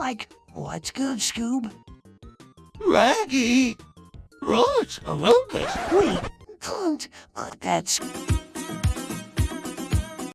like, what's good, Scoob? Raggy. Right, I love. Wait, can't, but that's